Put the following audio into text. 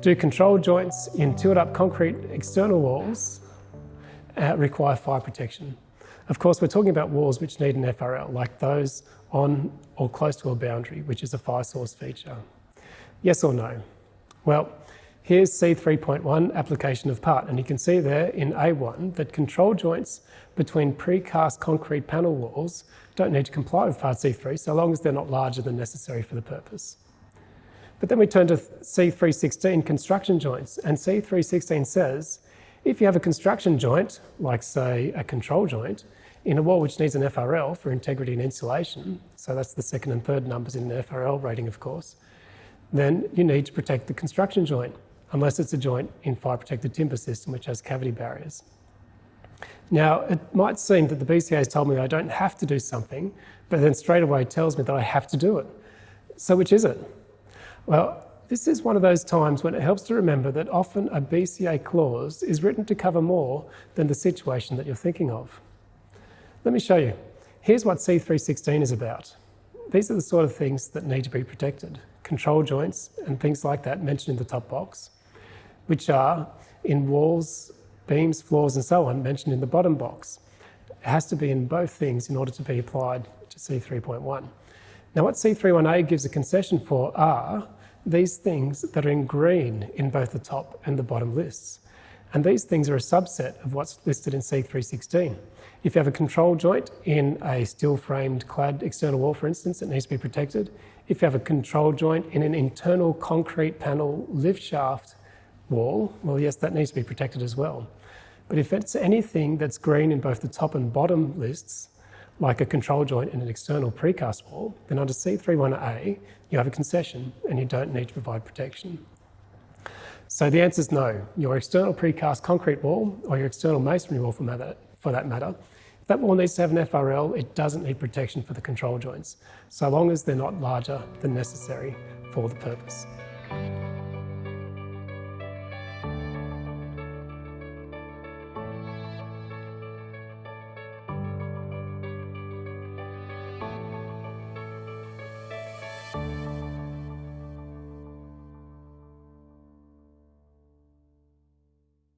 Do control joints in tilt up concrete external walls uh, require fire protection? Of course, we're talking about walls which need an FRL, like those on or close to a boundary, which is a fire source feature. Yes or no? Well, here's C3.1 application of part, and you can see there in A1 that control joints between precast concrete panel walls don't need to comply with part C3 so long as they're not larger than necessary for the purpose. But then we turn to C316 construction joints, and C316 says if you have a construction joint, like say a control joint, in a wall which needs an FRL for integrity and insulation, so that's the second and third numbers in the FRL rating, of course, then you need to protect the construction joint, unless it's a joint in fire protected timber system which has cavity barriers. Now, it might seem that the BCA has told me I don't have to do something, but then straight away tells me that I have to do it. So which is it? Well, this is one of those times when it helps to remember that often a BCA clause is written to cover more than the situation that you're thinking of. Let me show you. Here's what C316 is about. These are the sort of things that need to be protected. Control joints and things like that mentioned in the top box, which are in walls, beams, floors and so on mentioned in the bottom box. It has to be in both things in order to be applied to C3.1. Now what C31A gives a concession for are these things that are in green in both the top and the bottom lists. And these things are a subset of what's listed in C316. If you have a control joint in a steel framed clad external wall, for instance, it needs to be protected. If you have a control joint in an internal concrete panel lift shaft wall, well, yes, that needs to be protected as well. But if it's anything that's green in both the top and bottom lists, like a control joint in an external precast wall, then under C31A, you have a concession and you don't need to provide protection. So the answer is no. Your external precast concrete wall or your external masonry wall for, matter, for that matter, if that wall needs to have an FRL, it doesn't need protection for the control joints, so long as they're not larger than necessary for the purpose.